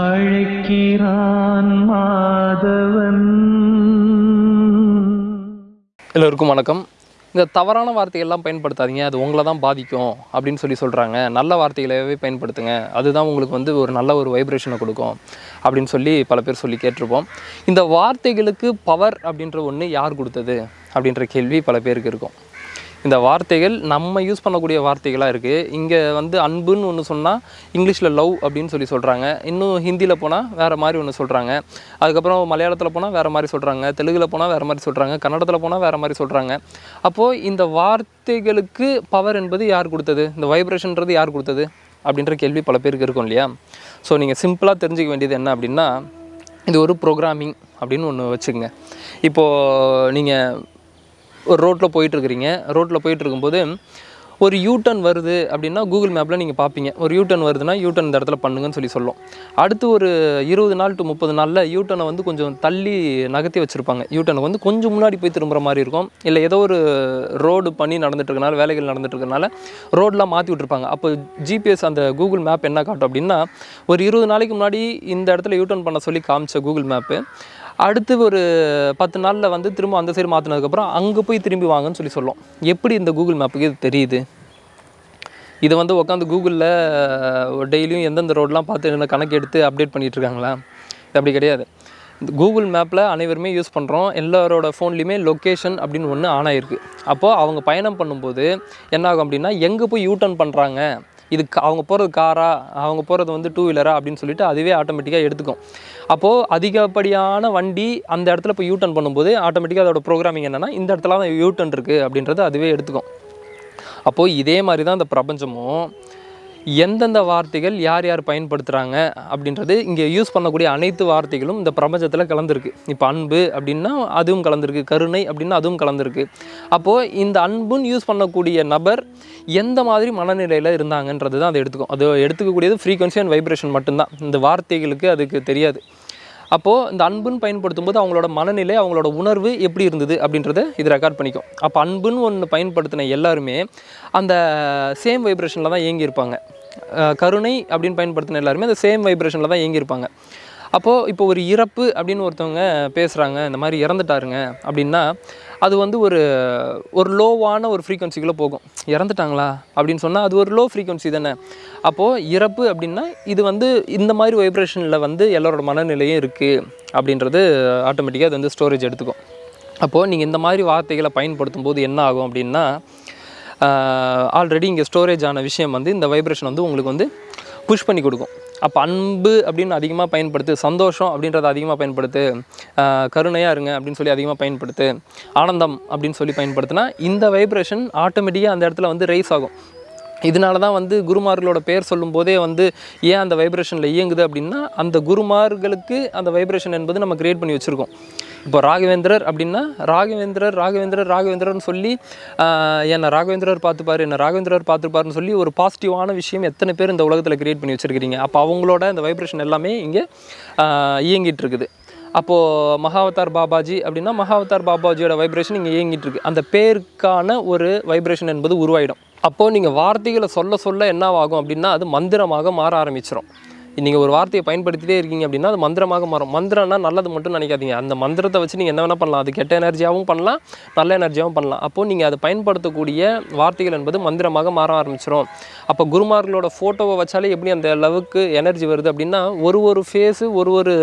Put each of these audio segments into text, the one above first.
அழைக்கிறான் மாதவன். எல்லோருக்கும் வணக்கம். இந்த தவறான வார்த்தைகள்லாம் பயன்படுத்தாதீங்க அது உங்களை தான் பாதிக்கும் அப்படின்னு சொல்லி சொல்கிறாங்க நல்ல வார்த்தைகளாகவே பயன்படுத்துங்க. அதுதான் உங்களுக்கு வந்து ஒரு நல்ல ஒரு வைப்ரேஷனை கொடுக்கும் அப்படின்னு சொல்லி பல பேர் சொல்லி கேட்டிருப்போம். இந்த வார்த்தைகளுக்கு பவர் அப்படின்ற ஒன்று யார் கொடுத்தது அப்படின்ற கேள்வி பல பேருக்கு இருக்கும். இந்த வார்த்தைகள் நம்ம யூஸ் பண்ணக்கூடிய வார்த்தைகளாக இருக்குது இங்கே வந்து அன்புன்னு ஒன்று சொன்னால் இங்கிலீஷில் லவ் அப்படின்னு சொல்லி சொல்கிறாங்க இன்னும் ஹிந்தியில் போனால் வேறு மாதிரி ஒன்று சொல்கிறாங்க அதுக்கப்புறம் மலையாளத்தில் போனால் வேறு மாதிரி சொல்கிறாங்க தெலுங்கில் போனால் வேறு மாதிரி சொல்கிறாங்க கன்னடத்தில் போனால் வேறு மாதிரி சொல்கிறாங்க அப்போது இந்த வார்த்தைகளுக்கு பவர் என்பது யார் கொடுத்தது? இந்த வைப்ரேஷன்றது யார் கொடுத்தது? அப்படின்ற கேள்வி பல பேருக்கு இருக்கும் இல்லையா? ஸோ நீங்கள் சிம்பிளாக தெரிஞ்சுக்க வேண்டியது என்ன அப்படின்னா இது ஒரு ப்ரோக்ராமிங் அப்படின்னு ஒன்று வச்சுக்கோங்க. இப்போது நீங்கள் ஒரு ரோட்டில் போயிட்டுருக்கிறீங்க. ரோட்டில் போயிட்டு இருக்கும்போது ஒரு யூட்டன் வருது அப்படின்னா கூகுள் மேப்பில் நீங்கள் பார்ப்பீங்க ஒரு யூட்டன் வருதுன்னா யூட்டன் இந்த இடத்துல பண்ணுங்கன்னு சொல்லி சொல்லும். அடுத்து ஒரு இருபது நாள் டு முப்பது நாளில் யூட்டனை வந்து கொஞ்சம் தள்ளி நகர்த்தி வச்சுருப்பாங்க. யூட்டனை வந்து கொஞ்சம் முன்னாடி போய் திரும்புகிற மாதிரி இருக்கும். இல்லை ஏதோ ஒரு ரோடு பண்ணி நடந்துட்டுருக்கனால வேலைகள் நடந்துட்டு இருக்கனால ரோடெலாம் மாற்றி விட்ருப்பாங்க அப்போ ஜிபிஎஸ் அந்த கூகுள் மேப் என்ன காட்டும் அப்படின்னா ஒரு இருபது நாளைக்கு முன்னாடி இந்த இடத்துல யூட்டர்ன் பண்ண சொல்லி காமிச்ச கூகுள் மேப்பு அடுத்து ஒரு பத்து நாளில் வந்து திரும்ப அந்த சைடு மாற்றினதுக்கப்புறம் அங்கே போய் திரும்பி வாங்கன்னு சொல்லி சொல்லும். எப்படி இந்த கூகுள் மேப்புக்கு இது தெரியுது? இதை வந்து உட்காந்து கூகுளில் டெய்லியும் எந்தெந்த ரோடெலாம் பார்த்து என்ன கணக்கு எடுத்து அப்டேட் பண்ணிகிட்டு இருக்காங்களா? இது அப்படி கிடையாது. இந்த கூகுள் மேப்பில் அனைவருமே யூஸ் பண்ணுறோம் எல்லாரோட ஃபோன்லேயுமே லொக்கேஷன் அப்படின்னு ஒன்று ஆன் ஆகிருக்கு அப்போது அவங்க பயணம் பண்ணும்போது என்ன ஆகும் அப்படின்னா எங்கே போய் யூட்டர்ன் பண்ணுறாங்க இது அவங்க போகிறது காரா அவங்க போகிறது வந்து டூ வீலரா அப்படின்னு சொல்லிட்டு அதுவே ஆட்டோமேட்டிக்காக எடுத்துக்கும். அப்போது அதிகப்படியான வண்டி அந்த இடத்துல இப்போ யூட்டர்ன் பண்ணும்போது ஆட்டோமேட்டிக்காக அதோட ப்ரோக்ராமிங் என்னென்னா இந்த இடத்துல தான் யூட்டர்ன் இருக்குது அப்படின்றது அதுவே எடுத்துக்கும். அப்போது இதே மாதிரி தான் இந்த பிரபஞ்சமும் எந்தெந்த வார்த்தைகள் யார் யார் பயன்படுத்துகிறாங்க அப்படின்றது இங்கே யூஸ் பண்ணக்கூடிய அனைத்து வார்த்தைகளும் இந்த பிரபஞ்சத்தில் கலந்துருக்கு. இப்போ அன்பு அப்படின்னா அதுவும் கலந்துருக்கு கருணை அப்படின்னா அதுவும் கலந்துருக்கு. அப்போது இந்த அன்புன்னு யூஸ் பண்ணக்கூடிய நபர் எந்த மாதிரி மனநிலையில் இருந்தாங்கன்றது தான் அதை எடுத்துக்கும். அது எடுத்துக்கக்கூடியது ஃப்ரீக்வன்சி அண்ட் வைப்ரேஷன் மட்டும்தான். இந்த வார்த்தைகளுக்கு அதுக்கு தெரியாது. அப்போது இந்த அன்புன்னு பயன்படுத்தும் போது அவங்களோட மனநிலை அவங்களோட உணர்வு எப்படி இருந்தது அப்படின்றத இது ரெக்கார்ட் பண்ணிக்கும். அப்போ அன்புன்னு ஒன்று பயன்படுத்தின எல்லாருமே அந்த சேம் வைப்ரேஷனில் தான் இயங்கியிருப்பாங்க. கருணை அப்படின்னு பயன்படுத்தின எல்லாருமே அந்த சேம் வைப்ரேஷனில் தான் இயங்கியிருப்பாங்க. அப்போது இப்போ ஒரு இறப்பு அப்படின்னு ஒருத்தவங்க பேசுகிறாங்க இந்த மாதிரி இறந்துட்டாருங்க அப்படின்னா அது வந்து ஒரு ஒரு லோவான ஒரு ஃப்ரீக்குவன்சிக்குள்ளே போகும். இறந்துட்டாங்களா? அப்படின்னு சொன்னால் அது ஒரு லோ ஃப்ரீக்குவன்சி தானே. அப்போது இறப்பு அப்படின்னா இது வந்து இந்த மாதிரி வைப்ரேஷனில் வந்து எல்லாரோட மனநிலையும் இருக்குது அப்படின்றது ஆட்டோமேட்டிக்காக அது வந்து ஸ்டோரேஜ் எடுத்துக்கும். அப்போது நீங்கள் இந்த மாதிரி வார்த்தைகளை பயன்படுத்தும் போது என்ன ஆகும் அப்படின்னா ஆல்ரெடி இங்கே ஸ்டோரேஜ் ஆன விஷயம் வந்து இந்த வைப்ரேஷன் வந்து உங்களுக்கு வந்து புஷ் பண்ணி கொடுக்கும். அப்போ அன்பு அப்படின்னு அதிகமாக பயன்படுத்து சந்தோஷம் அப்படின்றத அதிகமாக பயன்படுத்து கருணையாக இருங்க அப்படின்னு சொல்லி அதிகமாக பயன்படுத்து ஆனந்தம் அப்படின்னு சொல்லி பயன்படுத்தினா இந்த வைப்ரேஷன் ஆட்டோமேட்டிக்காக அந்த இடத்துல வந்து ரைஸ் ஆகும். இதனால தான் வந்து குருமார்களோட பேர் சொல்லும் போதே வந்து ஏன் அந்த வைப்ரேஷனில் இயங்குது அப்படின்னா அந்த குருமார்களுக்கு அந்த வைப்ரேஷன் என்பது நம்ம கிரியேட் பண்ணி வச்சுருக்கோம். இப்போ ராகவேந்திரர் அப்படின்னா ராகவேந்திரர் ராகவேந்திரர் ராகவேந்திரர்னு சொல்லி என்னை ராகவேந்திரர் பார்த்துப்பாரு என்னை ராகவேந்திரர் பார்த்துப்பாருன்னு சொல்லி ஒரு பாசிட்டிவான விஷயம் எத்தனை பேர் இந்த உலகத்தில் கிரியேட் பண்ணி வச்சுருக்கிறீங்க. அப்போ அவங்களோட இந்த வைப்ரேஷன் எல்லாமே இங்கே இயங்கிட்டு இருக்குது. அப்போது மகாவதார் பாபாஜி அப்படின்னா மகாவதார் பாபாஜியோட வைப்ரேஷன் இங்கே இயங்கிட்டு இருக்கு. அந்த பேருக்கான ஒரு வைப்ரேஷன் என்பது உருவாயிடும். அப்போது நீங்கள் வார்த்தைகளை சொல்ல சொல்ல என்னவாகும் அப்படின்னா அது மந்திரமாக மாற ஆரம்பிச்சிடும் நீங்கள் ஒரு வார்த்தையை பயன்படுத்திட்டே இருக்கீங்க அப்படின்னா அது மந்திரமாக மாறும். மந்திரம்னா நல்லது மட்டும் நினைக்காதீங்க. அந்த மந்திரத்தை வச்சு நீங்கள் என்ன வேணால் பண்ணலாம். அது கெட்ட எனர்ஜியாகவும் பண்ணலாம் நல்ல எனர்ஜியாகவும் பண்ணலாம். அப்போது நீங்கள் அதை பயன்படுத்தக்கூடிய வார்த்தைகள் என்பது மந்திரமாக மாற ஆரம்பிச்சிடும் அப்போ குருமார்களோட ஃபோட்டோவை வச்சாலே எப்படி அந்த அளவுக்கு எனர்ஜி வருது அப்படின்னா ஒரு ஒரு ஃபேஸு ஒரு ஒரு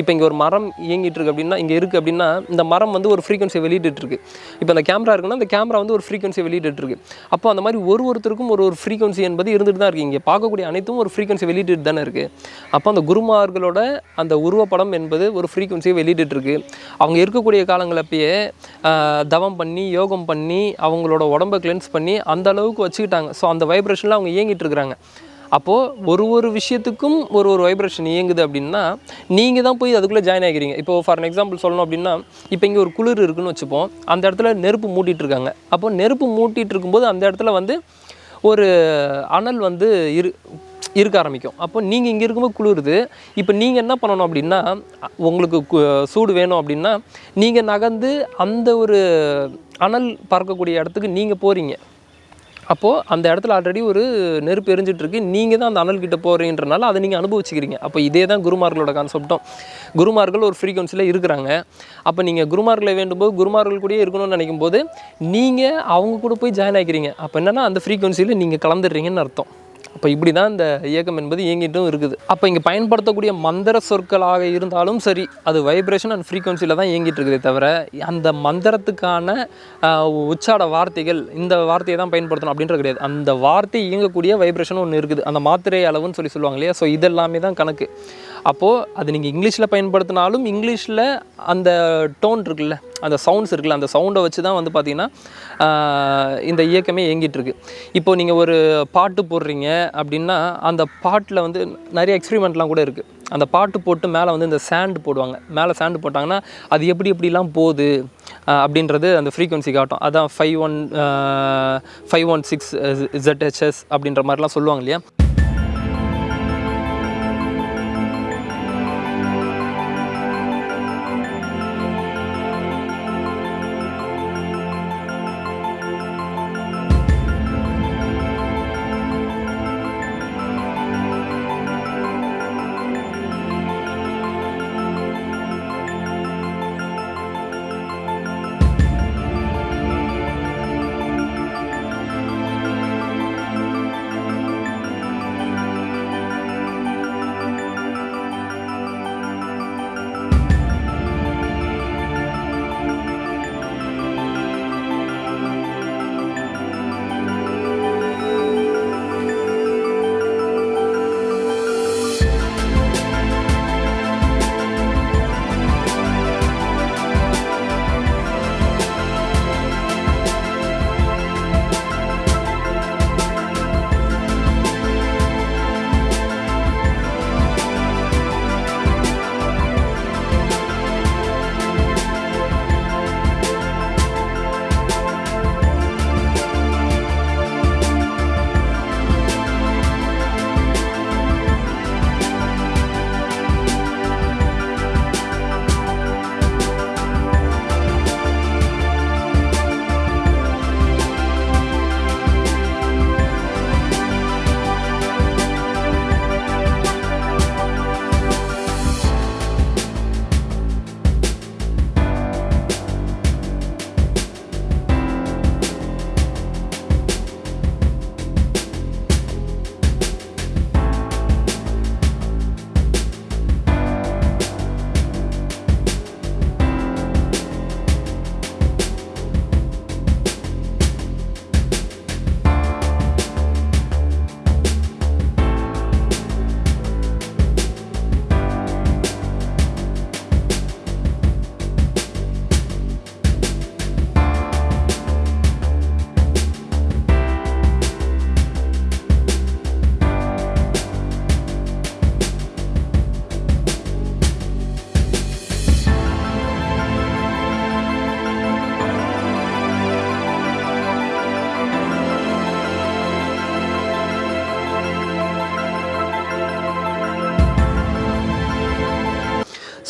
இப்போ இங்கே ஒரு மரம் இயங்கிட்டு இருக்கு அப்படின்னா இங்கே இருக்குது அப்படின்னா இந்த மரம் வந்து ஒரு ஃப்ரீக்வன்சி வெளியிட்டுருக்கு இப்போ அந்த கேமரா இருக்குன்னா அந்த கேமரா வந்து ஒரு ஃப்ரீக்வன்சி வெளியிட்டுருக்கு அப்போ அந்த மாதிரி ஒரு ஒருத்தருக்கும் ஒரு ஒரு ஃப்ரீக்வன்சி என்பது இருந்துட்டு தான் இருக்குது இங்கே பார்க்கக்கூடிய அனைத்தும் ஒரு ஃப்ரீக்வன்சி வெளியிட்டு தானே இருக்குது அப்போ அந்த குருமார்களோட அந்த உருவப்படம் என்பது ஒரு ஃப்ரீக்குவன்சியை வெளியிட்டுருக்கு அவங்க இருக்கக்கூடிய காலங்களப்பயே தவம் பண்ணி யோகம் பண்ணி அவங்களோட உடம்பை கிளென்ஸ் பண்ணி அந்த அளவுக்கு வச்சுக்கிட்டாங்க. ஸோ அந்த வைப்ரேஷனில் அவங்க இயங்கிட்டு இருக்கிறாங்க. அப்போது ஒரு ஒரு விஷயத்துக்கும் ஒரு ஒரு வைப்ரேஷன் இயங்குது அப்படின்னா நீங்கள் தான் போய் அதுக்குள்ளே ஜாயின் ஆகிக்கிறீங்க. இப்போ ஃபார் எக்ஸாம்பிள் சொல்லணும் அப்படின்னா இப்போ இங்கே ஒரு குளிர் இருக்குன்னு வச்சுப்போம். அந்த இடத்துல நெருப்பு மூட்டிகிட்டு இருக்காங்க. அப்போ நெருப்பு மூட்டிகிட்டு இருக்கும்போது அந்த இடத்துல வந்து ஒரு அனல் வந்து இரு இருக்க ஆரம்பிக்கும். அப்போ நீங்கள் இங்கே இருக்கும்போது குளிருது. இப்போ நீங்கள் என்ன பண்ணணும் அப்படின்னா உங்களுக்கு கு- சூடு வேணும் அப்படின்னா நீங்கள் நகர்ந்து அந்த ஒரு அனல் பறக்கக்கூடிய இடத்துக்கு நீங்கள் போகிறீங்க அப்போது அந்த இடத்துல ஆல்ரெடி ஒரு நெருப்பு எரிஞ்சிட்ருக்கு. நீங்கள் தான் அந்த அனல்கிட்ட போகிறீன்றனால அதை நீங்கள் அனுபவிச்சுக்கிறீங்க. அப்போ இதே தான் குருமார்களோட கான்செப்டும் குருமார்கள் ஒரு ஃப்ரீக்வன்சியில் இருக்கிறாங்க. அப்போ நீங்கள் குருமார்களை வேண்டும்போது குருமார்கள் கூடயே இருக்கணும்னு நினைக்கும் போது நீங்கள் அவங்க கூட போய் ஜாயின் ஆகிக்கிறீங்க அப்போ என்னென்னா அந்த ஃப்ரீக்வன்சியில் நீங்கள் கலந்துடுறீங்கன்னு அர்த்தம். அப்போ இப்படி தான் இந்த இயக்கம் என்பது இயங்கிட்டும் இருக்குது. அப்போ இங்கே பயன்படுத்தக்கூடிய மந்திர சொற்களாக இருந்தாலும் சரி அது வைப்ரேஷன் அண்ட் ஃப்ரீக்குவன்சியில் தான் இயங்கிட்டு இருக்குதே தவிர அந்த மந்திரத்துக்கான உச்சாட வார்த்தைகள் இந்த வார்த்தையை தான் பயன்படுத்தணும் அப்படின்றது கிடையாது. அந்த வார்த்தை இயங்கக்கூடிய வைப்ரேஷன் ஒன்று இருக்குது. அந்த மாத்திரை அளவுன்னு சொல்லி சொல்லுவாங்க இல்லையா? ஸோ இதெல்லாமே தான் கணக்கு. அப்போது அது நீங்கள் இங்கிலீஷில் பயன்படுத்தினாலும் இங்கிலீஷில் அந்த டோன் இருக்குல்ல அந்த சவுண்ட்ஸ் இருக்குல்ல அந்த சவுண்டை வச்சு தான் வந்து பார்த்திங்கன்னா இந்த இயக்கமே இயங்கிட்டுருக்கு. இப்போ நீங்கள் ஒரு பாட்டு போடுறீங்க அப்படின்னா அந்த பாட்டில் வந்து நிறைய எக்ஸ்பிரிமெண்ட்லாம் கூட இருக்குது அந்த பாட்டு போட்டு மேலே வந்து இந்த சேண்டு போடுவாங்க. மேலே சேண்டு போட்டாங்கன்னா அது எப்படி எப்படிலாம் போகுது அப்படின்றது அந்த ஃப்ரீக்குவன்சி காட்டும். அதான் five one five one six ZHS அப்படின்ற மாதிரிலாம் சொல்லுவாங்க இல்லையா?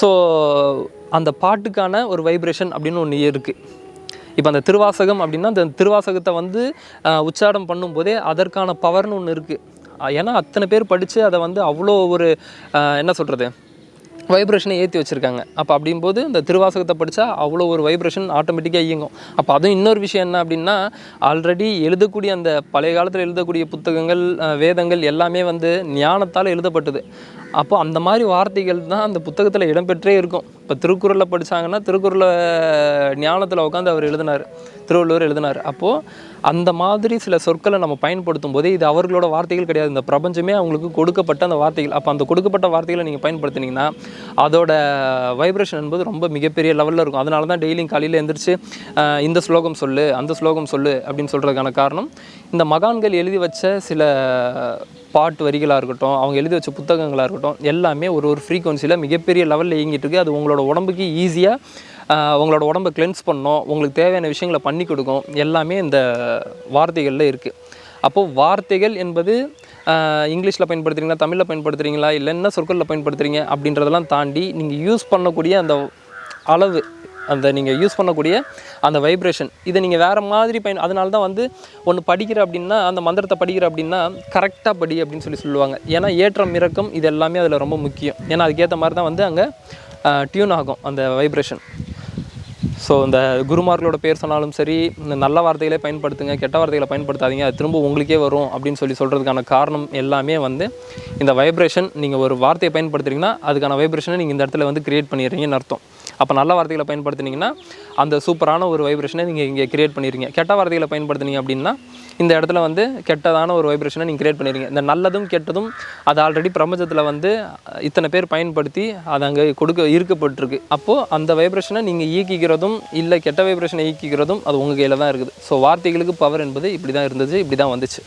ஸோ அந்த பாட்டுக்கான ஒரு வைப்ரேஷன் அப்படின்னு ஒன்று இருக்குது இப்போ அந்த திருவாசகம் அப்படின்னா அந்த திருவாசகத்தை வந்து உச்சாரம் பண்ணும்போதே அதற்கான பவர்னு ஒன்று இருக்குது ஏன்னா அத்தனை பேர் படித்து அதை வந்து அவ்வளோ ஒரு என்ன சொல்கிறது வைப்ரேஷனை ஏற்றி வச்சுருக்காங்க. அப்போ அப்படிங்கும்போது இந்த திருவாசகத்தை படித்தா அவ்வளோ ஒரு வைப்ரேஷன் ஆட்டோமேட்டிக்காக இயங்கும். அப்போ அதுவும் இன்னொரு விஷயம் என்ன அப்படின்னா ஆல்ரெடி எழுதக்கூடிய அந்த பழைய காலத்தில் எழுதக்கூடிய புத்தகங்கள் வேதங்கள் எல்லாமே வந்து ஞானத்தால் எழுதப்பட்டது. அப்போ அந்த மாதிரி வார்த்தைகள் தான் அந்த புத்தகத்தில் இடம்பெற்றே இருக்கும். இப்போ திருக்குறளில் படிச்சாங்கன்னா திருக்குறளை ஞானத்தில் உட்காந்து அவர் எழுதினார். திருவள்ளுவர் எழுதினார். அப்போது அந்த மாதிரி சில சொற்களை நம்ம பயன்படுத்தும் போதே இது அவர்களோட வார்த்தைகள் கிடையாது. இந்த பிரபஞ்சமே அவங்களுக்கு கொடுக்கப்பட்ட அந்த வார்த்தைகள். அப்போ அந்த கொடுக்கப்பட்ட வார்த்தைகளை நீங்கள் பயன்படுத்தினீங்கன்னா அதோட வைப்ரேஷன் என்பது ரொம்ப மிகப்பெரிய லெவலில் இருக்கும். அதனால தான் டெய்லியும் காலையில் எழுந்திரிச்சு இந்த ஸ்லோகம் சொல்லு அந்த ஸ்லோகம் சொல்லு அப்படின்னு சொல்கிறதுக்கான காரணம். இந்த மகான்கள் எழுதி வச்ச சில பாட்டு வரிகளாக இருக்கட்டும் அவங்க எழுதி வச்ச புத்தகங்களாக இருக்கட்டும் எல்லாமே ஒரு ஒரு ஃப்ரீக்வன்சியில் மிகப்பெரிய லெவலில் இயங்கிட்டு இருக்கு. அது உங்களோட உடம்புக்கு ஈஸியாக உங்களோட உடம்பை கிளென்ஸ் பண்ணோம் உங்களுக்கு தேவையான விஷயங்களை பண்ணி கொடுக்கும். எல்லாமே இந்த வார்த்தைகளில் இருக்குது அப்போது வார்த்தைகள் என்பது இங்கிலீஷில் பயன்படுத்துகிறீங்களா தமிழில் பயன்படுத்துகிறீங்களா இல்லை என்ன சொற்களில் பயன்படுத்துகிறீங்க அப்படின்றதெல்லாம் தாண்டி நீங்கள் யூஸ் பண்ணக்கூடிய அந்த அளவு அந்த நீங்கள் யூஸ் பண்ணக்கூடிய அந்த வைப்ரேஷன் இதை நீங்கள் வேறு மாதிரி பயன் அதனால தான் வந்து ஒன்று படிக்கிற அப்படின்னா அந்த மந்திரத்தை படிக்கிற அப்படின்னா கரெக்டாக படி அப்படின்னு சொல்லி சொல்லுவாங்க. ஏன்னா ஏற்றம் இறக்கம் இது எல்லாமே அதில் ரொம்ப முக்கியம். ஏன்னா அதுக்கேற்ற மாதிரி தான் வந்து அங்கே டியூன் ஆகும் அந்த வைப்ரேஷன் ஸோ இந்த குருமார்களோட பேர் சொன்னாலும் சரி இந்த நல்ல வார்த்தைகளே பயன்படுத்துங்க கெட்ட வார்த்தைகளை பயன்படுத்தாதீங்க அது திரும்ப உங்களுக்கே வரும் அப்படின்னு சொல்லி சொல்கிறதுக்கான காரணம் எல்லாமே வந்து இந்த வைப்ரேஷன் நீங்கள் ஒரு வார்த்தையை பயன்படுத்துறீங்கன்னா அதுக்கான வைப்ரேஷனை நீங்கள் இந்த இடத்துல வந்து கிரியேட் பண்ணிடுறீங்கன்னு அர்த்தம். அப்போ நல்ல வார்த்தைகளை பயன்படுத்துனீங்கன்னா அந்த சூப்பரான ஒரு வைப்ரேஷனை நீங்கள் இங்கே கிரியேட் பண்ணிடுங்க கெட்ட வார்த்தைகளை பயன்படுத்துனீங்க அப்படின்னா இந்த இடத்துல வந்து கெட்டதான ஒரு வைப்ரேஷனை நீங்கள் கிரியேட் பண்ணிடுங்க இந்த நல்லதும் கெட்டதும் அது ஆல்ரெடி பிரபஞ்சத்தில் வந்து இத்தனை பேர் பயன்படுத்தி அது அங்கே கொடுக்க ஈர்க்கப்பட்டிருக்கு அப்போது அந்த வைப்ரேஷனை நீங்கள் இயக்கிக்கிறதும் இல்லை கெட்ட வைப்ரேஷனை ஈக்கிக்கிறதும் அது உங்கள் கையில் தான் இருக்குது. ஸோ வார்த்தைகளுக்கு பவர் என்பது இப்படி தான் இருந்துச்சு இப்படி தான் வந்துச்சு.